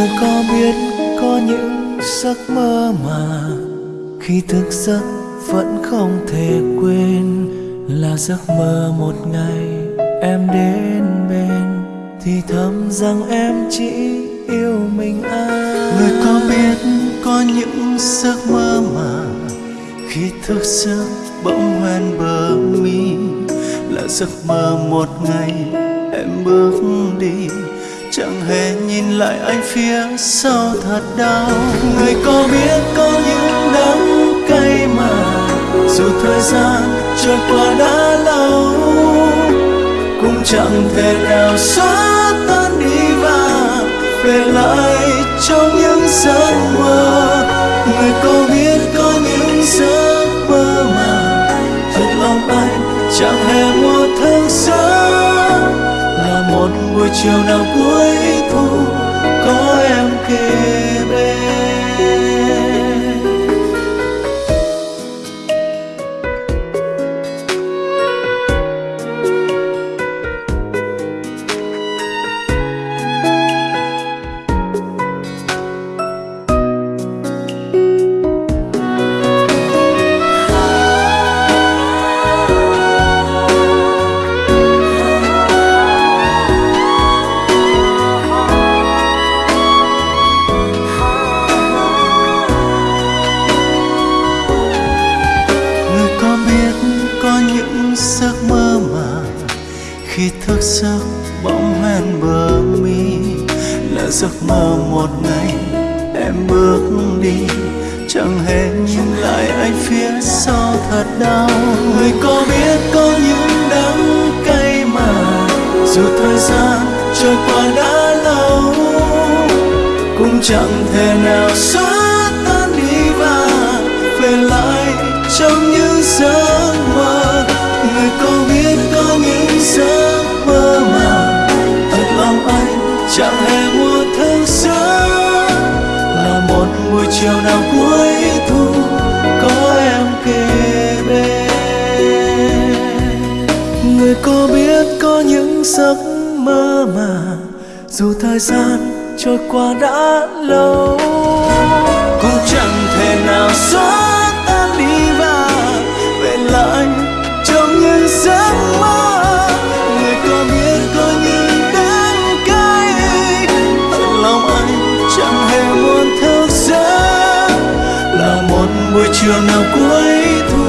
người có biết có những giấc mơ mà khi thức giấc vẫn không thể quên là giấc mơ một ngày em đến bên thì thầm rằng em chỉ yêu mình anh. Người có biết có những giấc mơ mà khi thức giấc bỗng hoen bờ mi là giấc mơ một ngày em bước đi chẳng hề nhìn lại anh phía sau thật đau. Người có biết có những đắng cay mà dù thời gian trôi qua đã lâu, cũng chẳng thể nào xóa tan đi và về lại trong những giấc mơ. Người có biết có buổi chiều nào cuối thu có em kề khi thức giấc bỗng hoen bờ mi, là giấc mơ một ngày em bước đi. Chẳng hề nhìn lại anh phía sau thật đau. Người có biết có những đắng cay mà, dù thời gian trôi qua đã lâu, cũng chẳng thể nào xóa tan đi và về lại trong những giấc mơ. Người có biết có những giấc mơ mà thật lòng anh chẳng hề muốn thức giấc là một buổi chiều nào cuối thu có em kề bên. Người có biết có những giấc mơ mà dù thời gian trôi qua đã lâu buổi chiều nào cuối thu